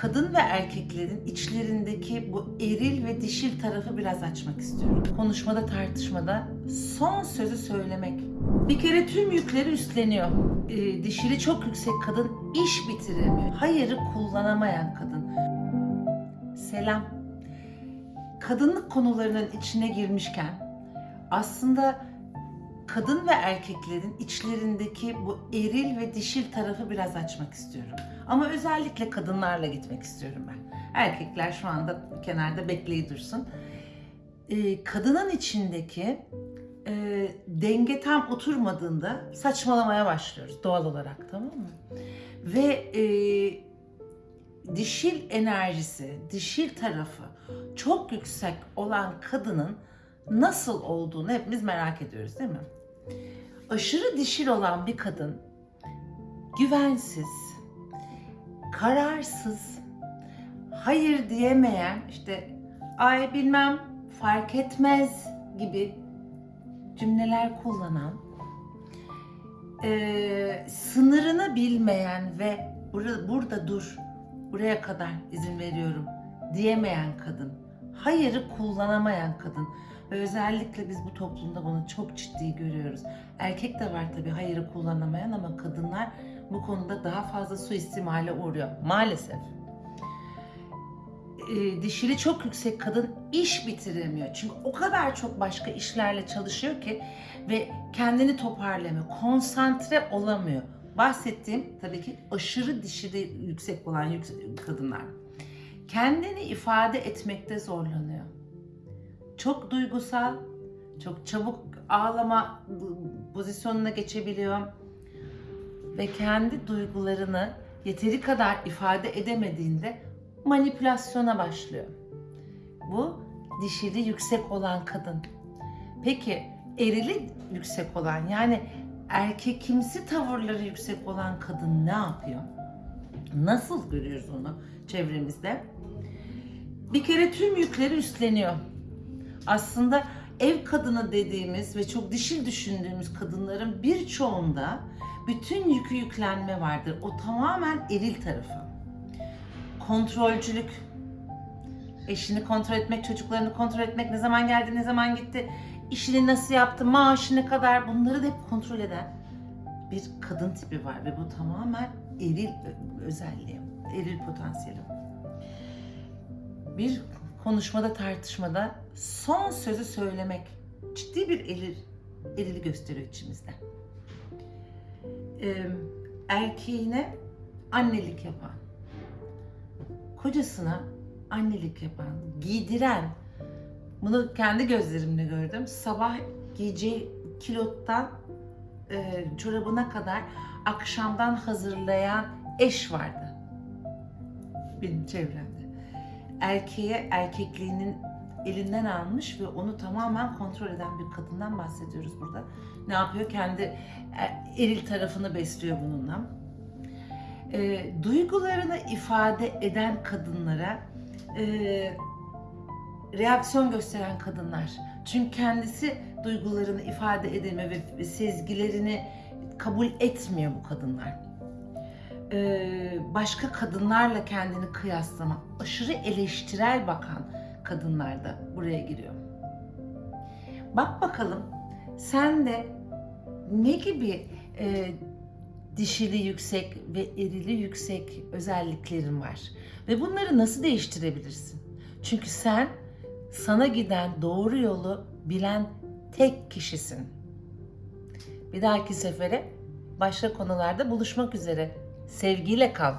kadın ve erkeklerin içlerindeki bu eril ve dişil tarafı biraz açmak istiyorum. Konuşmada, tartışmada son sözü söylemek. Bir kere tüm yükleri üstleniyor. Ee, dişili çok yüksek kadın iş bitiremiyor. Hayırı kullanamayan kadın. Selam. Kadınlık konularının içine girmişken aslında kadın ve erkeklerin içlerindeki bu eril ve dişil tarafı biraz açmak istiyorum. Ama özellikle kadınlarla gitmek istiyorum ben. Erkekler şu anda kenarda bekleyi dursun. Ee, kadının içindeki e, denge tam oturmadığında saçmalamaya başlıyoruz doğal olarak tamam mı? Ve e, dişil enerjisi, dişil tarafı çok yüksek olan kadının nasıl olduğunu hepimiz merak ediyoruz değil mi? Aşırı dişil olan bir kadın güvensiz, kararsız, hayır diyemeyen, işte ay bilmem fark etmez gibi cümleler kullanan, eee, sınırını bilmeyen ve burada, burada dur, buraya kadar izin veriyorum diyemeyen kadın, hayırı kullanamayan kadın özellikle biz bu toplumda bunu çok ciddi görüyoruz. Erkek de var tabii hayırı kullanamayan ama kadınlar bu konuda daha fazla suistimale uğruyor maalesef. Ee, dişili çok yüksek kadın iş bitiremiyor. Çünkü o kadar çok başka işlerle çalışıyor ki ve kendini toparlamıyor, konsantre olamıyor. Bahsettiğim tabii ki aşırı dişili yüksek olan yüksek kadınlar. Kendini ifade etmekte zorlanıyor. Çok duygusal, çok çabuk ağlama pozisyonuna geçebiliyor ve kendi duygularını yeteri kadar ifade edemediğinde manipülasyona başlıyor. Bu dişili yüksek olan kadın. Peki erili yüksek olan yani erkekimsi tavırları yüksek olan kadın ne yapıyor? Nasıl görüyoruz onu çevremizde? Bir kere tüm yükleri üstleniyor. Aslında ev kadını dediğimiz ve çok dişil düşündüğümüz kadınların birçoğunda bütün yükü yüklenme vardır. O tamamen eril tarafı. Kontrolcülük, eşini kontrol etmek, çocuklarını kontrol etmek, ne zaman geldi, ne zaman gitti, işini nasıl yaptı, maaşı ne kadar bunları da hep kontrol eden bir kadın tipi var ve bu tamamen eril özelliği, eril potansiyeli. Bir konuşmada, tartışmada son sözü söylemek ciddi bir eril, erili gösteriyor içimizde. Ee, erkeğine annelik yapan, kocasına annelik yapan, giydiren, bunu kendi gözlerimle gördüm. Sabah giyeceği kilottan e, çorabına kadar akşamdan hazırlayan eş vardı. Benim çevremde. Erkeğe erkekliğinin elinden almış ve onu tamamen kontrol eden bir kadından bahsediyoruz burada. Ne yapıyor? Kendi e, eril tarafını besliyor bununla. E, duygularını ifade eden kadınlara e, reaksiyon gösteren kadınlar. Çünkü kendisi duygularını ifade edemiyor ve sezgilerini kabul etmiyor bu kadınlar. Başka kadınlarla kendini kıyaslama, aşırı eleştirel bakan kadınlar da buraya giriyor. Bak bakalım sen de ne gibi e, dişili yüksek ve erili yüksek özelliklerin var ve bunları nasıl değiştirebilirsin? Çünkü sen sana giden doğru yolu bilen tek kişisin. Bir dahaki sefere başka konularda buluşmak üzere. Sevgiyle kal.